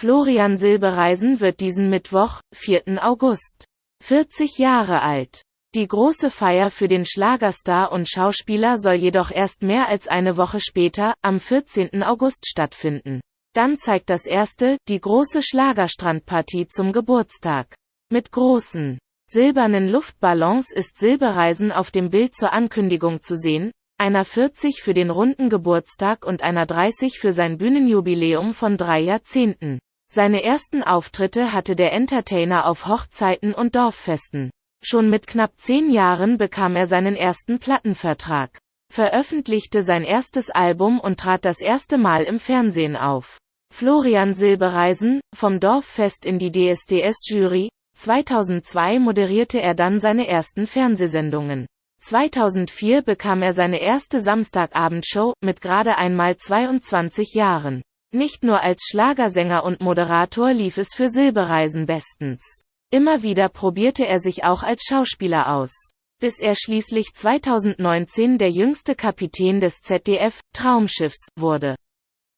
Florian Silbereisen wird diesen Mittwoch, 4. August, 40 Jahre alt. Die große Feier für den Schlagerstar und Schauspieler soll jedoch erst mehr als eine Woche später, am 14. August stattfinden. Dann zeigt das erste, die große Schlagerstrandpartie zum Geburtstag. Mit großen, silbernen Luftballons ist Silbereisen auf dem Bild zur Ankündigung zu sehen, einer 40 für den runden Geburtstag und einer 30 für sein Bühnenjubiläum von drei Jahrzehnten. Seine ersten Auftritte hatte der Entertainer auf Hochzeiten und Dorffesten. Schon mit knapp zehn Jahren bekam er seinen ersten Plattenvertrag, veröffentlichte sein erstes Album und trat das erste Mal im Fernsehen auf. Florian Silbereisen, vom Dorffest in die DSDS-Jury, 2002 moderierte er dann seine ersten Fernsehsendungen. 2004 bekam er seine erste Samstagabendshow, mit gerade einmal 22 Jahren. Nicht nur als Schlagersänger und Moderator lief es für Silbereisen bestens. Immer wieder probierte er sich auch als Schauspieler aus. Bis er schließlich 2019 der jüngste Kapitän des ZDF Traumschiffs wurde.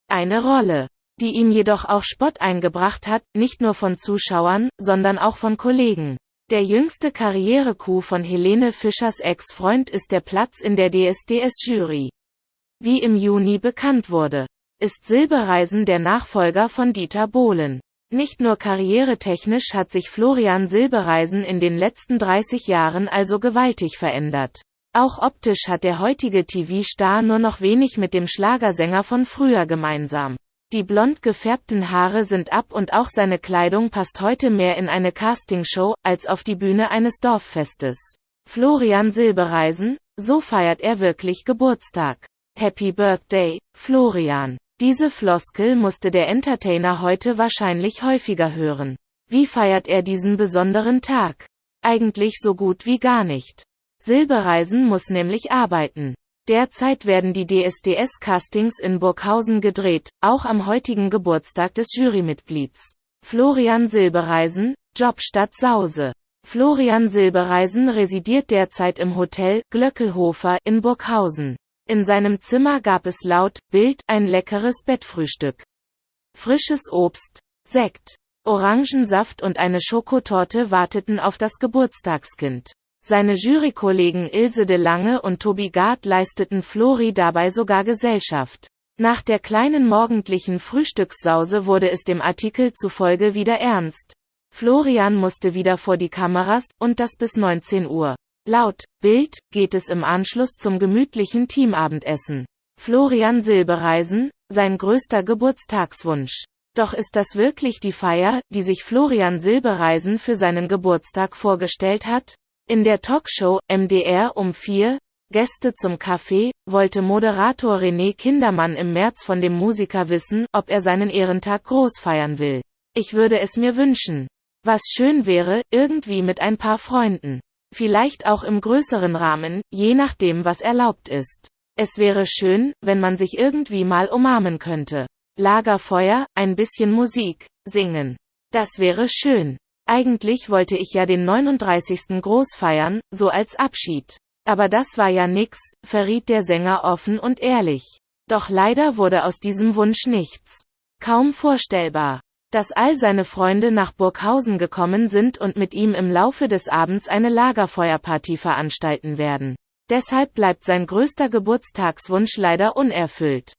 Eine Rolle, die ihm jedoch auch Spott eingebracht hat, nicht nur von Zuschauern, sondern auch von Kollegen. Der jüngste Karriere-Coup von Helene Fischers Ex-Freund ist der Platz in der DSDS-Jury. Wie im Juni bekannt wurde, ist Silbereisen der Nachfolger von Dieter Bohlen. Nicht nur karrieretechnisch hat sich Florian Silbereisen in den letzten 30 Jahren also gewaltig verändert. Auch optisch hat der heutige TV-Star nur noch wenig mit dem Schlagersänger von früher gemeinsam. Die blond gefärbten Haare sind ab und auch seine Kleidung passt heute mehr in eine Castingshow, als auf die Bühne eines Dorffestes. Florian Silbereisen, so feiert er wirklich Geburtstag. Happy Birthday, Florian. Diese Floskel musste der Entertainer heute wahrscheinlich häufiger hören. Wie feiert er diesen besonderen Tag? Eigentlich so gut wie gar nicht. Silbereisen muss nämlich arbeiten. Derzeit werden die DSDS-Castings in Burghausen gedreht, auch am heutigen Geburtstag des Jurymitglieds. Florian Silbereisen, Jobstadt Sause. Florian Silbereisen residiert derzeit im Hotel Glöckelhofer in Burghausen. In seinem Zimmer gab es laut Bild ein leckeres Bettfrühstück. Frisches Obst, Sekt, Orangensaft und eine Schokotorte warteten auf das Geburtstagskind. Seine Jurykollegen Ilse de Lange und Tobi Gard leisteten Flori dabei sogar Gesellschaft. Nach der kleinen morgendlichen Frühstückssause wurde es dem Artikel zufolge wieder ernst. Florian musste wieder vor die Kameras, und das bis 19 Uhr. Laut Bild geht es im Anschluss zum gemütlichen Teamabendessen. Florian Silbereisen, sein größter Geburtstagswunsch. Doch ist das wirklich die Feier, die sich Florian Silbereisen für seinen Geburtstag vorgestellt hat? In der Talkshow MDR um 4 Gäste zum Café wollte Moderator René Kindermann im März von dem Musiker wissen, ob er seinen Ehrentag groß feiern will. Ich würde es mir wünschen. Was schön wäre, irgendwie mit ein paar Freunden. Vielleicht auch im größeren Rahmen, je nachdem was erlaubt ist. Es wäre schön, wenn man sich irgendwie mal umarmen könnte. Lagerfeuer, ein bisschen Musik, singen. Das wäre schön. Eigentlich wollte ich ja den 39. groß feiern, so als Abschied. Aber das war ja nix, verriet der Sänger offen und ehrlich. Doch leider wurde aus diesem Wunsch nichts. Kaum vorstellbar. Dass all seine Freunde nach Burghausen gekommen sind und mit ihm im Laufe des Abends eine Lagerfeuerparty veranstalten werden. Deshalb bleibt sein größter Geburtstagswunsch leider unerfüllt.